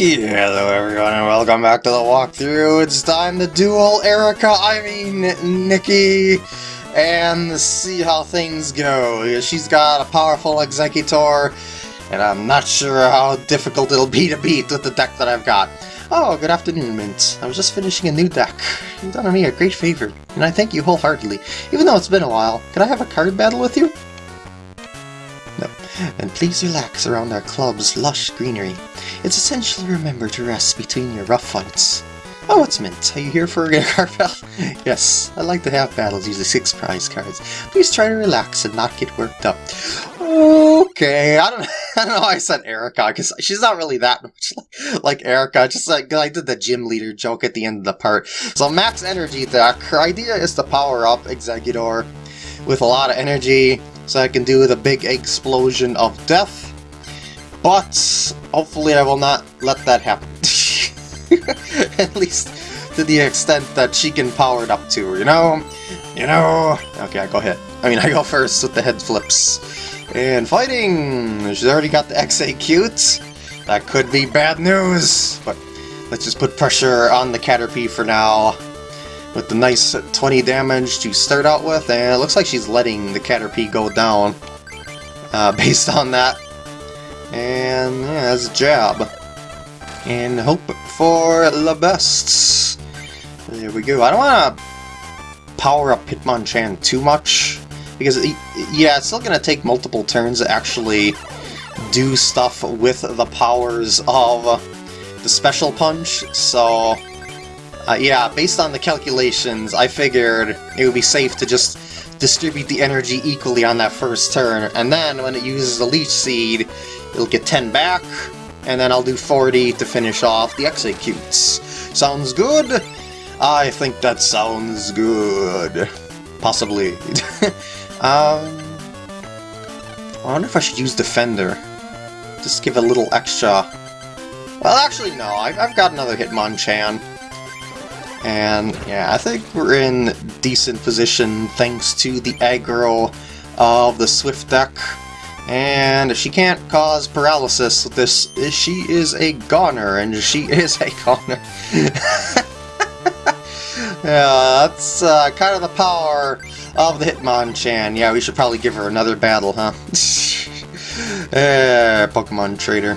Hello everyone and welcome back to the walkthrough. It's time to duel Erica, I mean Nikki, and see how things go. She's got a powerful Exeggutor, and I'm not sure how difficult it'll be to beat with the deck that I've got. Oh, good afternoon, Mint. I was just finishing a new deck. You've done me a great favor, and I thank you wholeheartedly. Even though it's been a while, can I have a card battle with you? And please relax around our club's lush greenery. It's essential to remember to rest between your rough fights. Oh, it's Mint. Are you here for a card battle? yes, I like to have battles using six prize cards. Please try to relax and not get worked up. Okay, I don't, I don't know why I said Erica, because she's not really that much like, like Erica, just like I did the gym leader joke at the end of the part. So max energy her idea is to power up Exeggutor with a lot of energy, so I can do the big explosion of death. But hopefully I will not let that happen. At least to the extent that she can power it up to, you know? You know? Okay, I go ahead. I mean, I go first with the head flips. And fighting! She's already got the Exeggcute. That could be bad news, but let's just put pressure on the Caterpie for now. With the nice 20 damage to start out with, and it looks like she's letting the Caterpie go down. Uh, based on that. And yeah, that's a jab. And hope for the best. There we go. I don't want to power up Hitmonchan too much because yeah, it's still going to take multiple turns to actually do stuff with the powers of the special punch, so uh, yeah, based on the calculations, I figured it would be safe to just distribute the energy equally on that first turn, and then when it uses the Leech Seed, it'll get 10 back, and then I'll do 40 to finish off the Exeggcutes. Sounds good? I think that sounds good. Possibly. Um, I wonder if I should use Defender. Just give a little extra... Well, actually, no. I've, I've got another Hitmonchan. And, yeah, I think we're in decent position thanks to the aggro of the Swift deck. And if she can't cause paralysis with this. She is a goner, and she is a goner. yeah, that's uh, kind of the power of the Hitmonchan. Yeah, we should probably give her another battle, huh? eh, Pokemon Trader.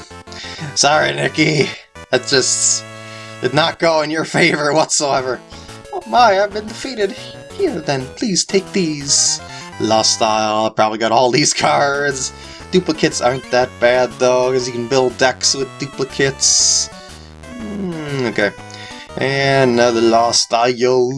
Sorry, Nikki. That's just did not go in your favor whatsoever. Oh my, I've been defeated. Here then, please take these. Lost Style, probably got all these cards. Duplicates aren't that bad though, because you can build decks with duplicates. Mm, okay. And another lost IO.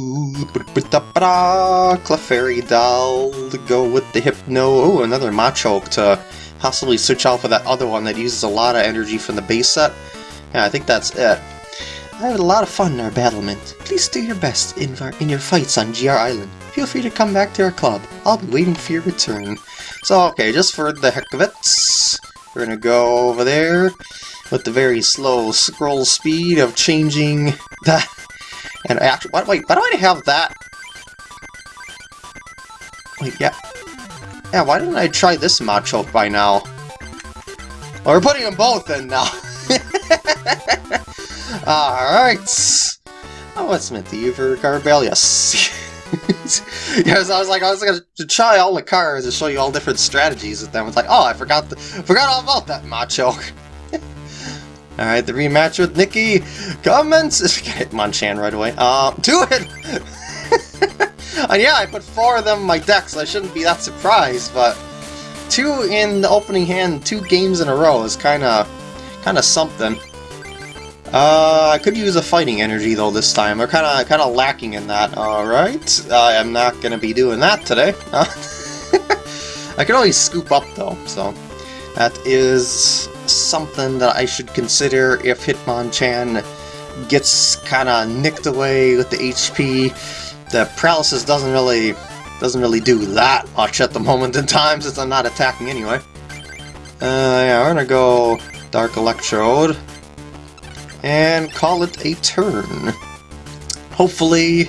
Clefairy Doll to go with the Hypno. Oh, another Machoke to possibly switch out for that other one that uses a lot of energy from the base set. Yeah, I think that's it. I had a lot of fun in our battlement. Please do your best in, our, in your fights on GR Island. Feel free to come back to our club. I'll be waiting for your return. So, okay, just for the heck of it, we're gonna go over there with the very slow scroll speed of changing that. And actually, wait, wait, why do I have that? Wait, yeah. Yeah, why didn't I try this macho by now? Well, we're putting them both in now. Alright. Oh, what's meant to you for Garbel? Yes. I was like, I was gonna try all the cards and show you all different strategies with them. It's like, oh, I forgot the, forgot all about that Machoke. Alright, the rematch with Nikki comments. Hitmonchan right away. Uh, do it! and yeah, I put four of them in my deck, so I shouldn't be that surprised, but two in the opening hand, two games in a row is kinda, kinda something. Uh, I could use a fighting energy though this time. We're kinda, kinda lacking in that. Alright, I am not gonna be doing that today. I can always scoop up though, so that is something that I should consider if Hitmonchan gets kind of nicked away with the HP. The paralysis doesn't really doesn't really do that much at the moment in time since I'm not attacking anyway. Uh, yeah, we're gonna go Dark Electrode and call it a turn. Hopefully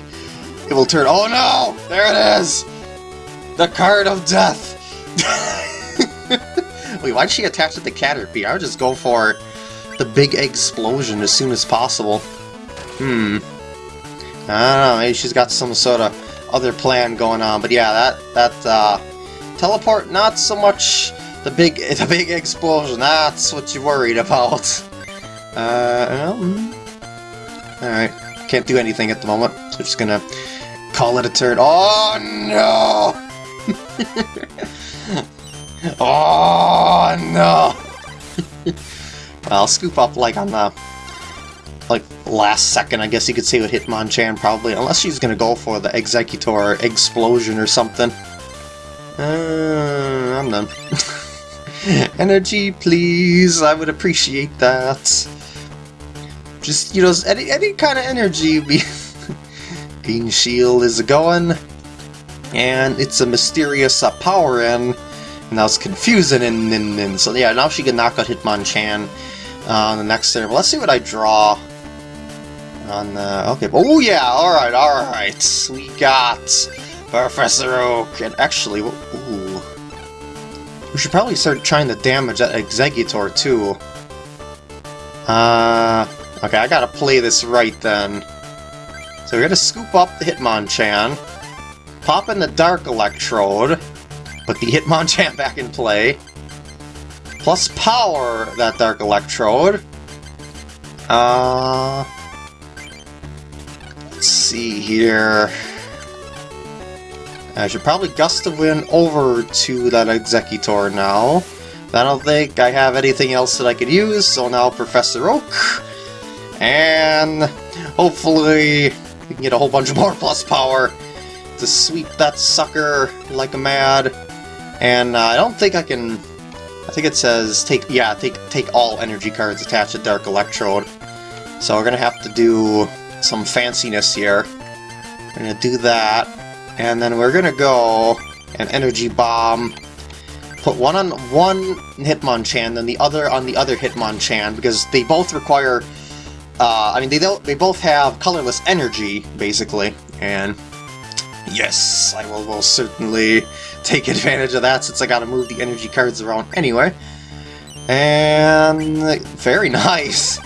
it will turn. Oh no! There it is! The card of death! Wait, why'd she attach it to Caterpie? I would just go for the big explosion as soon as possible. Hmm. I don't know, maybe she's got some sort of other plan going on, but yeah, that, that, uh, teleport, not so much the big, the big explosion, that's what you're worried about. Uh, well, hmm. alright, can't do anything at the moment, so just gonna call it a turn. Oh, no! oh, no! I'll scoop up, like, on the like last second, I guess you could say with Hitmonchan probably, unless she's gonna go for the Exeggutor explosion or something. Uh, I'm done. Energy, please, I would appreciate that. Just, you know, any, any kind of energy. Green Shield is going, and it's a mysterious uh, power in, and that's confusing, and, and, and so yeah, now she can knock out Hitmonchan uh, on the next turn. Let's see what I draw on the... Okay, oh yeah, alright, alright. We got Professor Oak, and actually. We should probably start trying to damage that Exeggutor too. Uh, okay, I gotta play this right then. So we're gonna scoop up the Hitmonchan, pop in the Dark Electrode, put the Hitmonchan back in play, plus power that Dark Electrode. Uh, Let's see here. I should probably gust of wind over to that Exeggutor now. I don't think I have anything else that I could use, so now Professor Oak. And hopefully we can get a whole bunch more plus power to sweep that sucker like a mad. And uh, I don't think I can... I think it says take yeah take take all energy cards attached to Dark Electrode. So we're gonna have to do some fanciness here. We're gonna do that, and then we're gonna go an energy bomb. Put one on one Hitmonchan, then the other on the other Hitmonchan, because they both require. Uh, I mean, they. They both have colorless energy, basically, and yes, I will, will certainly take advantage of that since I gotta move the energy cards around anyway. And very nice.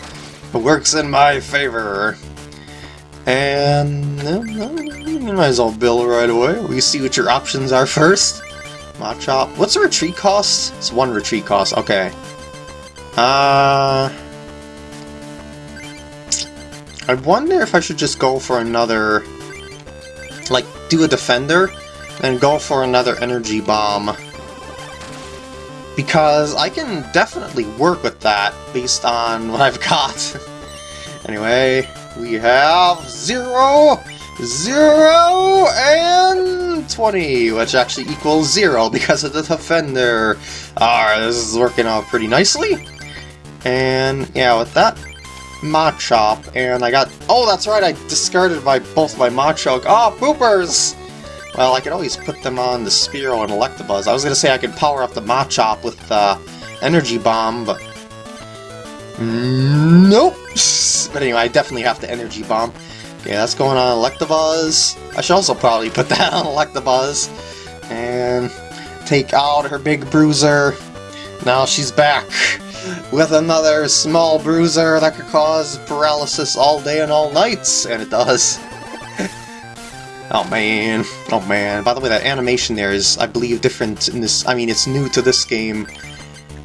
It works in my favor. And you might as well build right away. We see what your options are first. Machop. What's the retreat cost? It's one retreat cost. Okay. Uh, I wonder if I should just go for another, like, do a defender, and go for another energy bomb. Because I can definitely work with that based on what I've got. anyway, we have 0, 0, and 20, which actually equals 0 because of the Defender. Alright, this is working out pretty nicely. And yeah, with that, Machop, and I got... Oh, that's right, I discarded my both my Machop. Ah, oh, poopers! Well, I could always put them on the Spearow and Electabuzz. I was to say I could power up the Machop with the uh, Energy Bomb, but Nope! But anyway, I definitely have the Energy Bomb. Okay, that's going on Electabuzz. I should also probably put that on Electabuzz. And take out her big bruiser. Now she's back with another small bruiser that could cause paralysis all day and all nights. And it does. oh man. Oh man. By the way, that animation there is, I believe, different in this... I mean, it's new to this game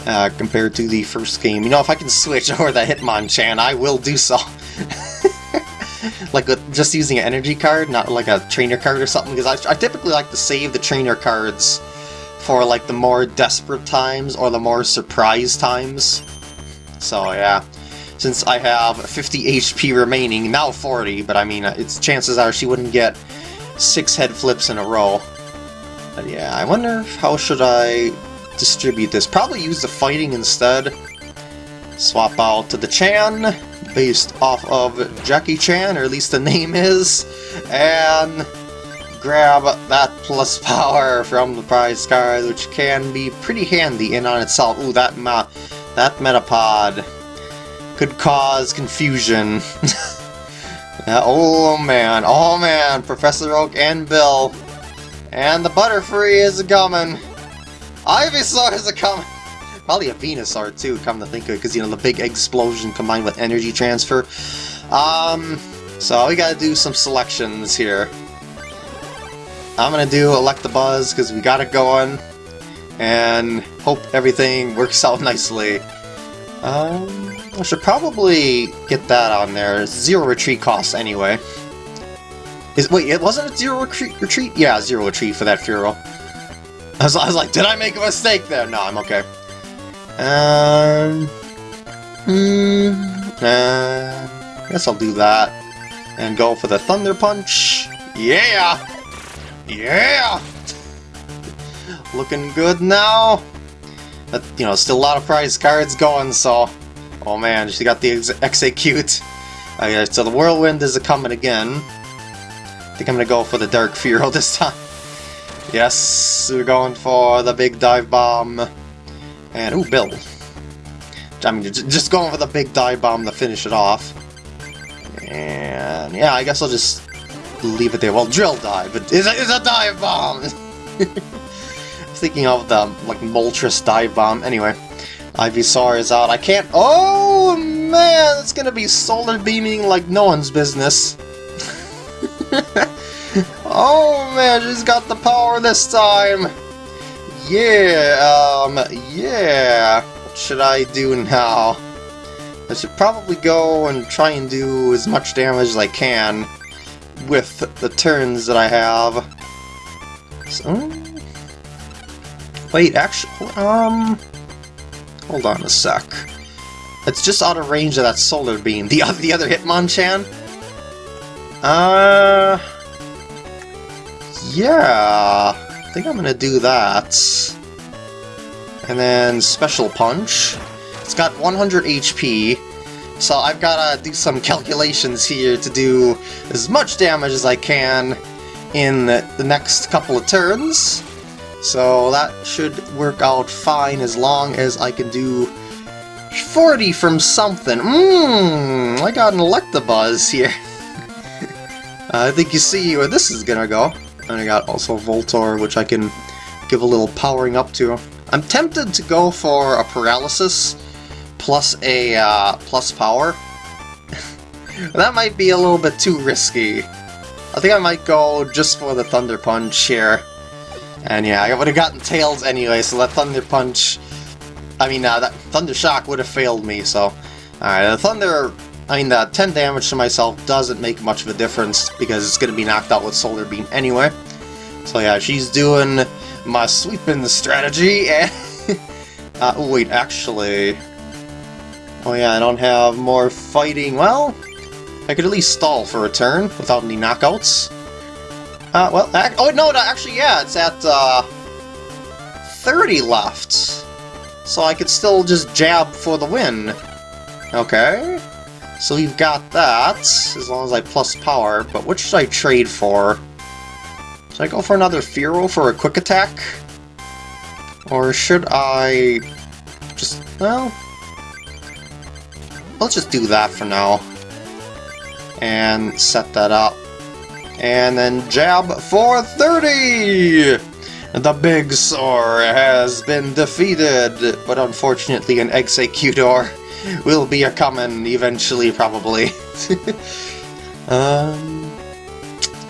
uh, compared to the first game. You know, if I can switch over the Hitmonchan, I will do so. like with just using an energy card, not like a trainer card or something, because I, I typically like to save the trainer cards for like the more desperate times or the more surprise times. So yeah, since I have 50 HP remaining, now 40, but I mean, uh, it's chances are she wouldn't get six head flips in a row. But yeah, I wonder how should I distribute this. Probably use the fighting instead. Swap out to the Chan, based off of Jackie Chan, or at least the name is, and grab that plus power from the prize card, which can be pretty handy in on itself. Ooh, that ma that Metapod could cause confusion. yeah, oh man, oh man, Professor Oak and Bill. And the Butterfree is coming. Ivysaur is a coming! Probably a Venusaur too, come to think of it, because, you know, the big explosion combined with energy transfer. Um, so we gotta do some selections here. I'm gonna do Electabuzz, because we got it going, and hope everything works out nicely. Um, I should probably get that on there. Zero retreat costs anyway. Is Wait, it wasn't a zero retreat? retreat? Yeah, zero retreat for that Fearow. I was, I was like, did I make a mistake there? No, I'm okay. Um, hmm, uh, guess I'll do that. And go for the Thunder Punch. Yeah! Yeah! Looking good now. But, you know, still a lot of prize cards going, so... Oh man, she got the ex Exeggcute. Okay, so the Whirlwind is a coming again. I think I'm gonna go for the Dark Fearow this time. Yes, we're going for the big dive bomb. And, ooh, Bill. I mean, just going for the big dive bomb to finish it off. And, yeah, I guess I'll just leave it there. Well, drill dive, but it's a, it's a dive bomb! thinking of the, like, Moltres dive bomb. Anyway, Ivysaur is out. I can't... Oh, man! It's gonna be solar beaming like no one's business. Oh man, she's got the power this time! Yeah, um, yeah. What should I do now? I should probably go and try and do as much damage as I can with the turns that I have. So, wait, actually, um, hold on a sec. It's just out of range of that solar beam. The the other Hitmonchan? Uh, yeah, I think I'm gonna do that. And then Special Punch. It's got 100 HP, so I've gotta do some calculations here to do as much damage as I can in the next couple of turns. So that should work out fine as long as I can do 40 from something. Mmm, I got an Electabuzz here. I think you see where this is gonna go. And I got also Voltorb, which I can give a little powering up to. I'm tempted to go for a Paralysis plus a uh, plus power. that might be a little bit too risky. I think I might go just for the Thunder Punch here. And yeah, I would have gotten Tails anyway, so that Thunder Punch... I mean, uh, that Thunder Shock would have failed me, so... Alright, the Thunder I mean, that 10 damage to myself doesn't make much of a difference because it's going to be knocked out with Solar Beam anyway. So yeah, she's doing my sweeping strategy. uh, wait, actually... Oh yeah, I don't have more fighting. Well, I could at least stall for a turn without any knockouts. Uh, well, oh no, no, actually, yeah, it's at, uh, 30 left. So I could still just jab for the win. Okay. So we've got that, as long as I plus power, but what should I trade for? Should I go for another Fearow for a quick attack? Or should I just, well, let's just do that for now. And set that up. And then jab for 30! The Big Sore has been defeated, but unfortunately an Exeggutor will be a common eventually, probably. um,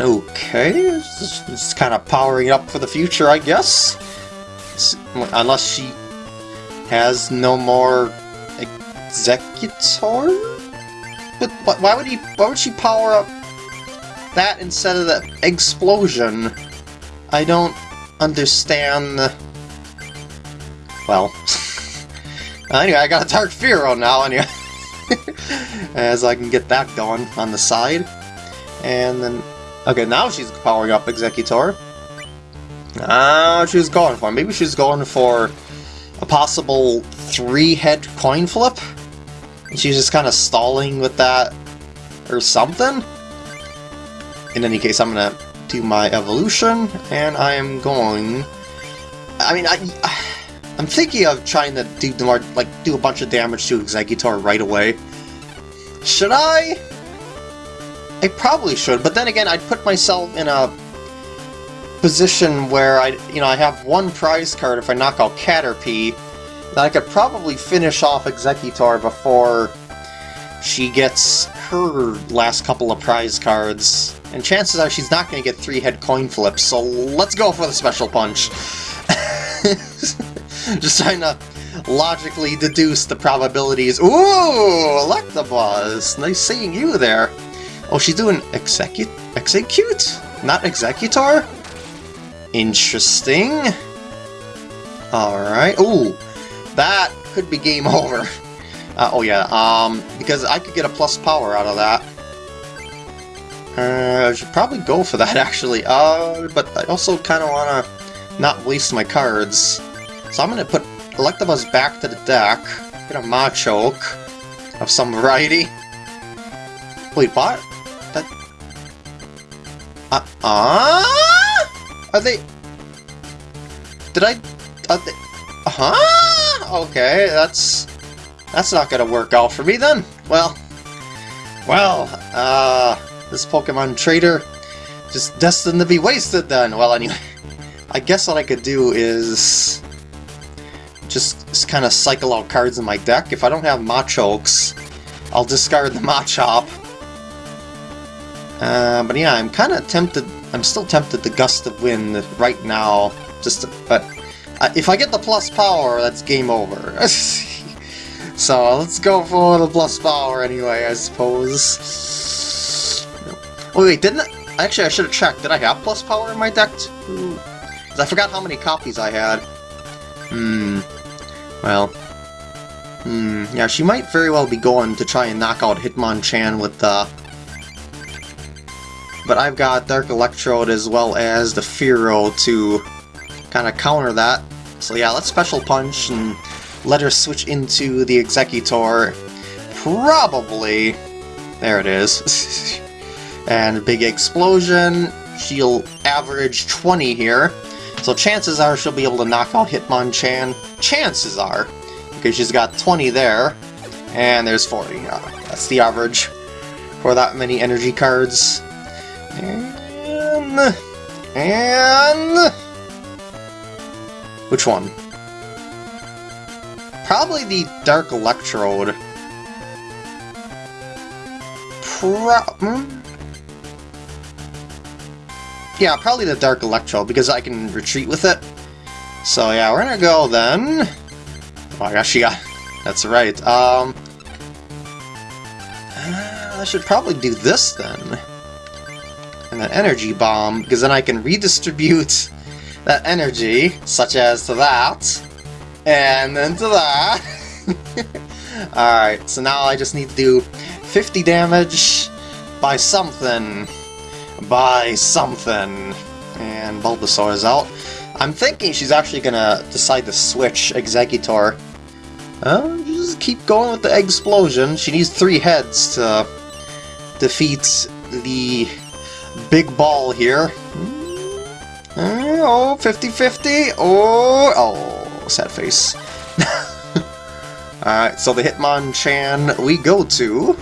okay, just kind of powering up for the future, I guess. Unless she has no more Exeggutor? But why would he? Why would she power up that instead of the explosion? I don't understand. Well. Anyway, I got a Dark Fearow now, anyway. As I can get that going on the side. And then... Okay, now she's powering up Exeggutor. Now uh, she's going for. Maybe she's going for a possible three-head coin flip? She's just kind of stalling with that or something? In any case, I'm gonna do my evolution, and I am going... I mean, I... I'm thinking of trying to do like do a bunch of damage to Exeggutor right away. Should I? I probably should, but then again, I'd put myself in a position where I, you know, I have one prize card if I knock out Caterpie, that I could probably finish off Exeggutor before she gets her last couple of prize cards. And chances are she's not going to get three head coin flips, so let's go for the special punch. Just trying to logically deduce the probabilities. Ooh, Electabuzz! Nice seeing you there. Oh, she's doing Exeggcute, Exeggcute, not Exeggutor. Interesting. All right. Ooh, that could be game over. Uh, oh yeah, um, because I could get a plus power out of that. Uh, I should probably go for that actually. Uh, but I also kind of want to not waste my cards. So I'm going to put Electabuzz back to the deck. Get a Machoke of some variety. Wait, what? That... Uh, uh? Are they... Did I... Are they... Uh-huh? Okay, that's... That's not gonna work out for me then. Well... Well, uh... This Pokemon Trader just destined to be wasted then. Well, anyway... I guess what I could do is... Just, kind of cycle out cards in my deck. If I don't have Machokes, I'll discard the Machop. Uh, but yeah, I'm kind of tempted... I'm still tempted to Gust of Wind right now. Just to, But uh, if I get the plus power, that's game over. so let's go for the plus power anyway, I suppose. Oh wait, didn't I... Actually, I should have checked. Did I have plus power in my deck? I forgot how many copies I had. Hmm. Well. Hmm. Yeah, she might very well be going to try and knock out Hitmonchan with the... Uh, but I've got Dark Electrode as well as the Fearow to kind of counter that. So yeah, let's Special Punch and let her switch into the Exeggutor. Probably... There it is. and Big Explosion. She'll average 20 here. So chances are she'll be able to knock out Hitmonchan. Chances are. Because she's got 20 there. And there's 40. Uh, that's the average for that many energy cards. And... And... Which one? Probably the Dark Electrode. Pro hmm? Yeah, probably the Dark Electrode, because I can retreat with it. So yeah, we're gonna go then... Oh my gosh, got... That's right. Um... I should probably do this then. And an Energy Bomb, because then I can redistribute that energy, such as to that, and then to that. Alright, so now I just need to do 50 damage by something. By something. And Bulbasaur is out. I'm thinking she's actually gonna decide to switch Exeggutor. Uh, just keep going with the explosion. She needs three heads to defeat the big ball here. Uh, oh, 50-50. Oh, oh, sad face. Alright, so the Hitmonchan we go to.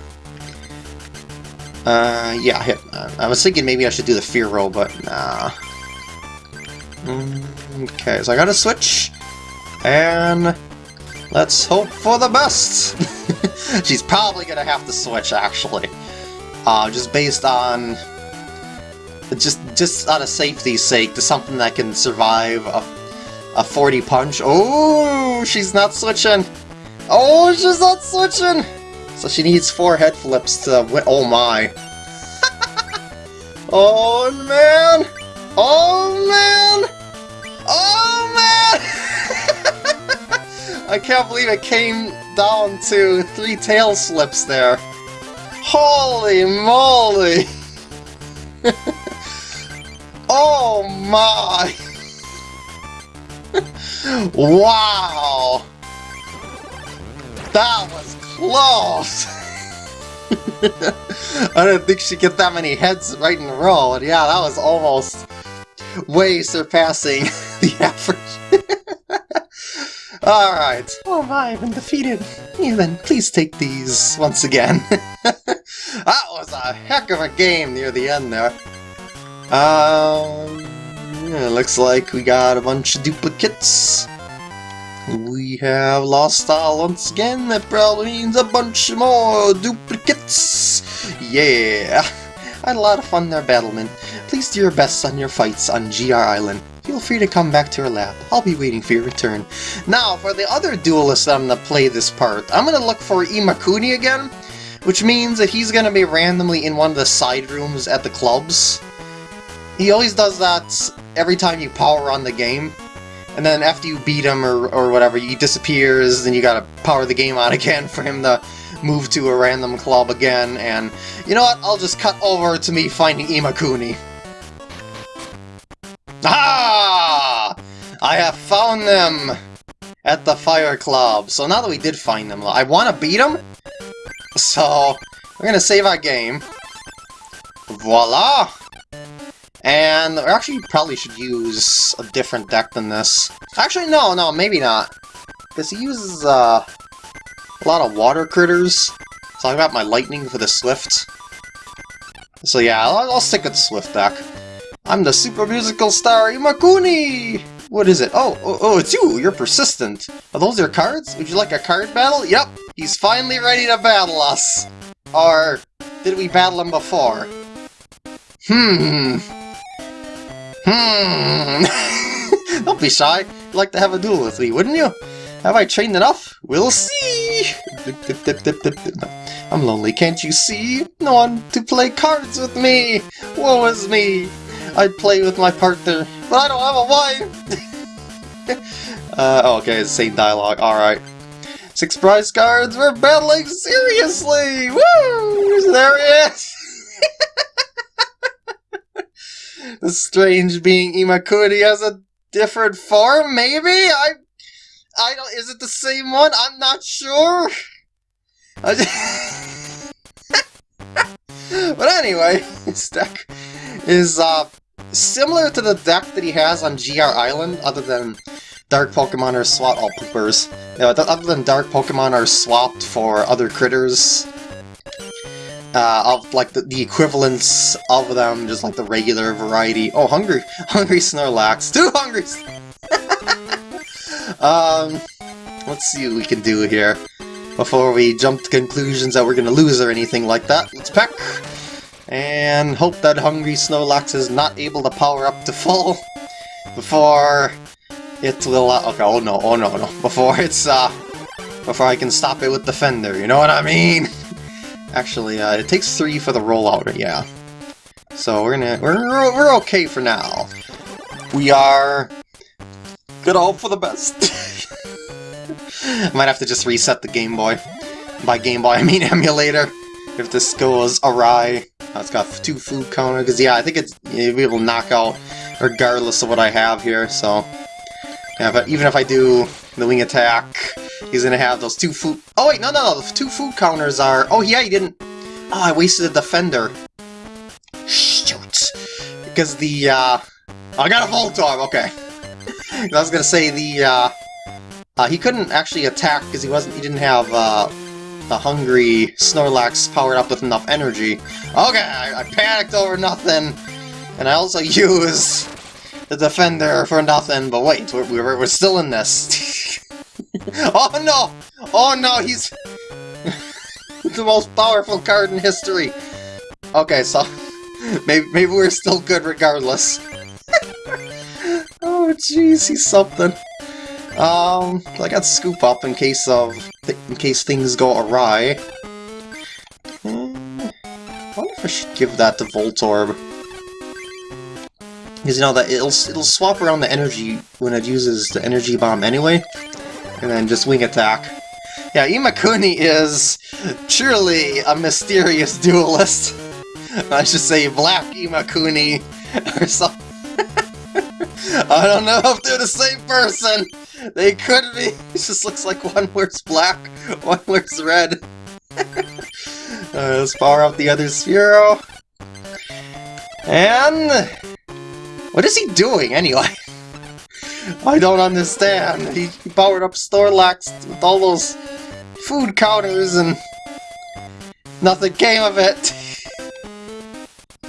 Uh, yeah, hit. Uh, I was thinking maybe I should do the Fearow, but nah. Okay, so I gotta switch. And let's hope for the best. She's probably gonna have to switch, actually. Uh, just based on just just out of safety's sake, to something that can survive a, a 40 punch. Oh, she's not switching. Oh, she's not switching. So she needs four head flips to win. Oh my. Oh man. Oh man. Oh man. I can't believe it came down to three tail slips there. Holy moly. Oh my! wow! That was close! I don't think she'd get that many heads right in a row, and yeah, that was almost way surpassing the average. Alright. Oh my, I've been defeated. Yeah, then please take these once again. that was a heck of a game near the end there. Um, yeah, looks like we got a bunch of duplicates. We have lost style once again. That probably means a bunch more duplicates. Yeah. I had a lot of fun there, Battleman. Please do your best on your fights on GR Island. Feel free to come back to our lab. I'll be waiting for your return. Now, for the other duelist I'm to play this part, I'm to look for Imakuni again, which means that he's to be randomly in one of the side rooms at the clubs. He always does that every time you power on the game, and then after you beat him or, or whatever, he disappears, and you gotta power the game on again for him to move to a random club again, and you know what, I'll just cut over to me finding Imakuni. Ah! I have found them at the Fire Club. So now that we did find them, I want to beat them, so we're gonna save our game. Voila! And actually probably should use a different deck than this. Actually, no, no, maybe not. Because he uses uh, a lot of water critters. So I got my lightning for the Swift. So yeah, I'll, I'll stick with the Swift deck. I'm the super musical star Imakuni! What is it? Oh, oh, oh, it's you! You're persistent. Are those your cards? Would you like a card battle? Yep, he's finally ready to battle us. Or did we battle him before? Hmm. Hmm. Don't be shy. You'd like to have a duel with me, wouldn't you? Have I trained enough? We'll see! I'm lonely, can't you see? No one to play cards with me! Woe is me! I'd play with my partner, but I don't have a wife! uh, okay, it's the same dialogue, alright. Six prize cards, we're battling seriously! Woo! There he is! the strange being Imakuni has a different form, maybe? I I don't is it the same one? I'm not sure. but anyway, this deck is uh similar to the deck that he has on GR Island, other than Dark Pokemon are swapped all poopers. Other than Dark Pokemon are swapped for other critters uh, of like the, the equivalents of them, just like the regular variety. Oh, hungry, hungry Snorlax, too hungry. um, let's see what we can do here before we jump to conclusions that we're gonna lose or anything like that. Let's peck and hope that hungry Snorlax is not able to power up to full before it will. Uh, okay, oh no, oh no, no, before it's uh, before I can stop it with Defender. You know what I mean? Actually, uh, it takes three for the rollout, yeah. So we're gonna we're we're okay for now. We are gonna hope for the best. Might have to just reset the Game Boy. By Game Boy, I mean emulator. If this goes awry. Oh, it's got two food counter, because yeah, I think it's it'll be able to knock out regardless of what I have here, so... Yeah, but even if I do the wing attack, he's gonna have those two food... Oh wait, no, no, no, the two food counters are... Oh yeah, he didn't... Oh, I wasted a defender. Shoot. Because the, uh... I got a Voltorb, okay. I was gonna say the, uh... uh he couldn't actually attack because he wasn't... He didn't have, uh... The hungry Snorlax powered up with enough energy. Okay, I, I panicked over nothing. And I also used the defender for nothing, but wait, we're, we're still in this. oh no! Oh no, he's the most powerful card in history. Okay, so maybe, maybe we're still good regardless. oh jeez, he's something. Um, I got scoop up in case of in case things go awry. Hmm, I wonder if I should give that to Voltorb. Because you know that it'll it'll swap around the energy when it uses the energy bomb anyway, and then just wing attack. Yeah, Imakuni is truly a mysterious duelist. I should say Black Imakuni or something. I don't know if they're the same person. They could be. It just looks like one wears black, one wears red. uh, let's power up the other Spearow. And what is he doing, anyway? I don't understand. He, powered up Snorlax with all those food counters and nothing came of it.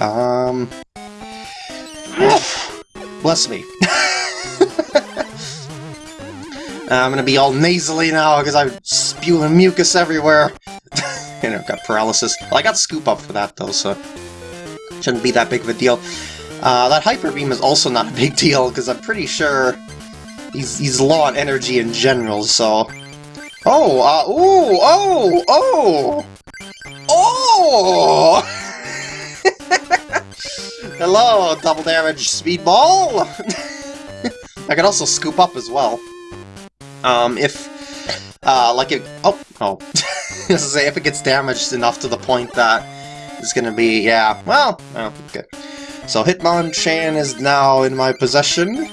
um... Bless me. I'm gonna be all nasally now because I'm spewing mucus everywhere. you know, got paralysis. Well, I got scoop up for that though, so shouldn't be that big of a deal. Uh, that Hyper Beam is also not a big deal because I'm pretty sure he's, he's low on energy in general, so... Oh, uh, ooh, oh, oh! Oh! Hello, double damage speedball! I can also scoop up as well. Um, if, uh, like it, oh, oh. I say, if it gets damaged enough to the point that it's gonna be, yeah, well, oh, okay. So Hitmonchan is now in my possession,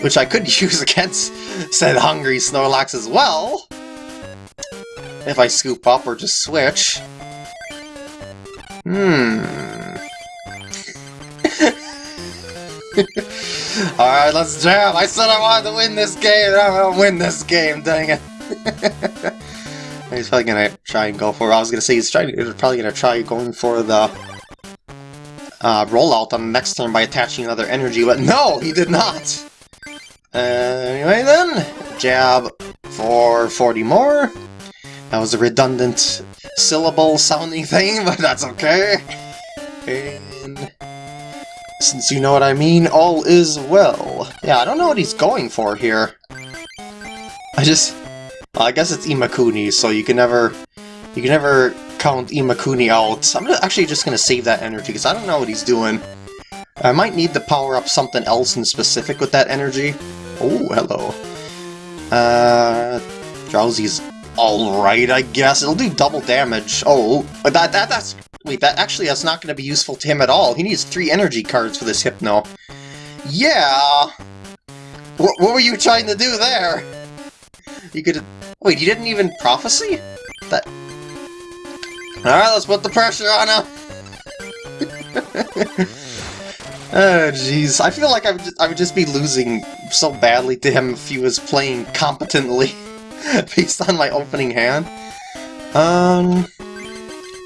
which I could use against said hungry Snorlax as well, if I scoop up or just switch. Hmm. Alright, let's jam! I said I wanted to win this game, I'm gonna win this game, dang it! he's probably gonna try and go for I was gonna say he's trying he's probably gonna try going for the uh, rollout on the next turn by attaching another energy, but no, he did not! Uh, anyway then, jab for 40 more. That was a redundant syllable sounding thing, but that's okay. And since you know what I mean, all is well. Yeah, I don't know what he's going for here. I just... Well, I guess it's Imakuni, so you can never... You can never count Imakuni out. I'm actually just to save that energy, because I don't know what he's doing. I might need to power up something else in specific with that energy. Oh, hello. Uh, Drowzee's alright, I guess. It'll do double damage. Oh, that, that that's... Wait, that actually that's not going to be useful to him at all. He needs three energy cards for this Hypno. Yeah! What, what were you trying to do there? You could... Wait, you didn't even Prophecy? That... Alright, let's put the pressure on him! oh, jeez. I feel like I would, just, I would just be losing so badly to him if he was playing competently. based on my opening hand. Um,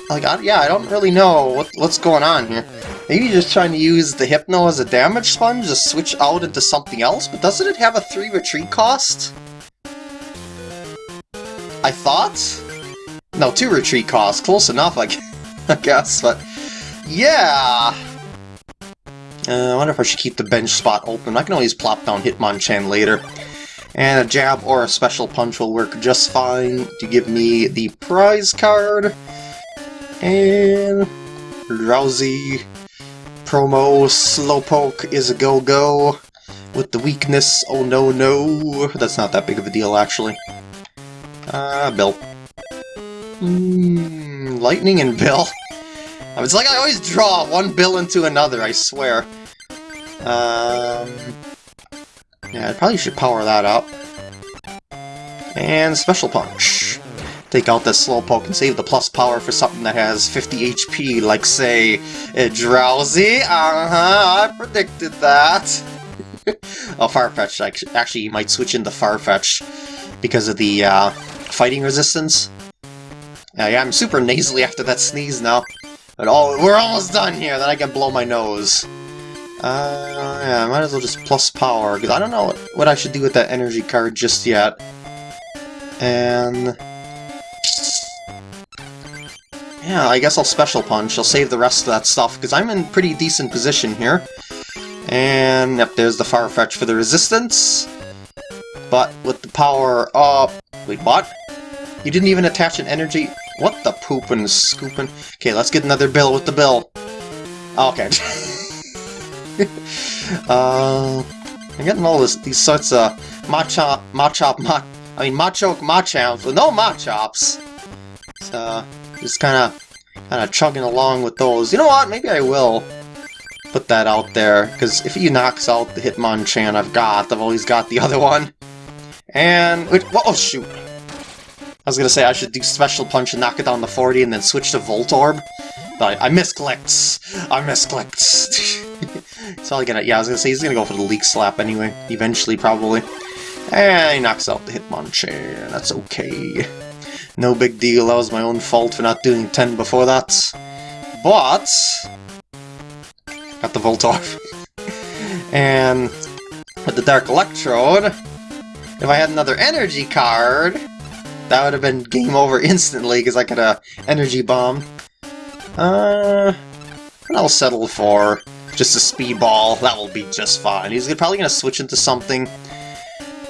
like, I, yeah, I don't really know what, what's going on here. Maybe just trying to use the Hypno as a damage sponge to switch out into something else, but doesn't it have a 3 retreat cost? I thought? No, 2 retreat cost. Close enough, I guess, but... Yeah! Uh, I wonder if I should keep the bench spot open. I can always plop down Hitmonchan later. And a jab or a special punch will work just fine to give me the prize card. And Drowzee promo Slowpoke is a go-go with the weakness, oh no no. That's not that big of a deal actually. Uh, Bill. Mm, lightning and Bill. It's like I always draw one bill into another, I swear. Um, yeah, I probably should power that up. And Special Punch. Take out this Slowpoke and save the plus power for something that has 50 HP, like, say, a Drowzee? Uh-huh, I predicted that. oh, Farfetch. Actually, you might switch into Farfetch because of the uh, fighting resistance. Yeah, yeah, I'm super nasally after that sneeze now. Oh, we're almost done here, then I can blow my nose. Uh, yeah, I might as well just plus power, because I don't know what, what I should do with that energy card just yet. And... Yeah, I guess I'll Special Punch. I'll save the rest of that stuff, because I'm in pretty decent position here. And, yep, there's the Farfetch for the resistance. But with the power up... Wait, what? You didn't even attach an energy... What the poopin' scooping? Okay, let's get another bill with the bill. Okay. uh, I'm getting all this, these sorts of Machop, Machop, Mach, I mean Machoke Machops with no Machops. So, just kind of, kind of chugging along with those. You know what? Maybe I will put that out there, because if he knocks out the Hitmonchan I've got, I've always got the other one. And, oh shoot. I was gonna say I should do Special Punch and knock it down to 40 and then switch to Voltorb. But I, I misclicked. I misclicked. He's probably gonna, yeah, I was gonna say he's gonna go for the Leek Slap anyway, eventually, probably. And he knocks out the Hitmonchan, that's okay. No big deal, that was my own fault for not doing 10 before that. But... Got the Voltorb. and with the Dark Electrode, If I had another energy card, that would have been game over instantly because I could have energy bomb. Uh, I'll settle for just a speedball. That will be just fine. He's probably going to switch into something,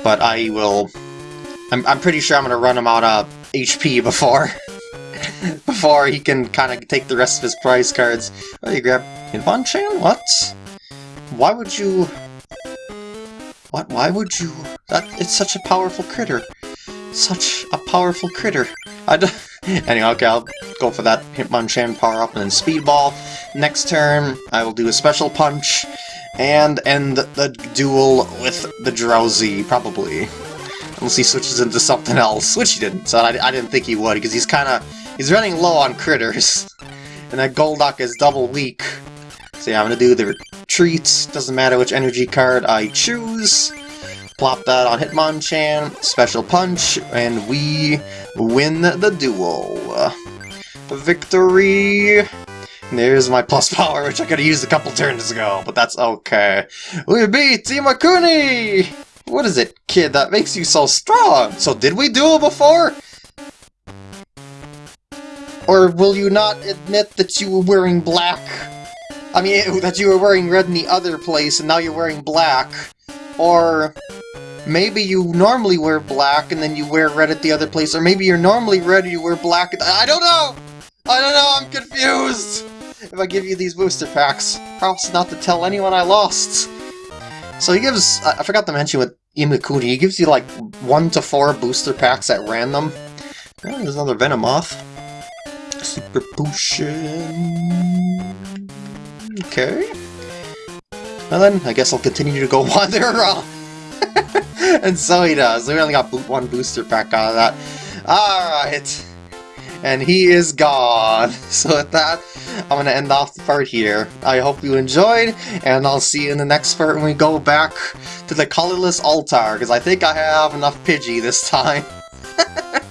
but I will... I'm, I'm pretty sure I'm going to run him out of HP before before he can kind of take the rest of his prize cards. Oh, you grab Hitmonchan? What? Why would you... What? Why would you... That It's such a powerful critter. Such a powerful critter. I d anyway, okay, I'll go for that Hitmonchan power-up and then Speedball. Next turn, I will do a Special Punch and end the duel with the Drowzee, probably. Unless he switches into something else, which he didn't, so I, I didn't think he would, because he's kind of... He's running low on critters. And that Golduck is double weak. So yeah, I'm gonna do the retreat. Doesn't matter which energy card I choose. Plop that on Hitmonchan, Special Punch, and we win the duel. Victory! There's my plus power, which I could have used a couple turns ago, but that's okay. We beat Imakuni! What is it, kid, that makes you so strong? So did we duel before? Or will you not admit that you were wearing black? I mean, that you were wearing red in the other place and now you're wearing black. Or maybe you normally wear black and then you wear red at the other place, or maybe you're normally red and you wear black I don't know! I don't know, I'm confused! If I give you these booster packs, promise not to tell anyone I lost. So he gives, I forgot to mention with Imakuni, he gives you like 1 to 4 booster packs at random. Oh, there's another Venomoth. Super Potion... Okay. Well then, I guess I'll continue to go wander around. and so he does. We only got one booster pack out of that. Alright. And he is gone. So with that, I'm going to end off the part here. I hope you enjoyed, and I'll see you in the next part when we go back to the colorless altar, because I think I have enough Pidgey this time.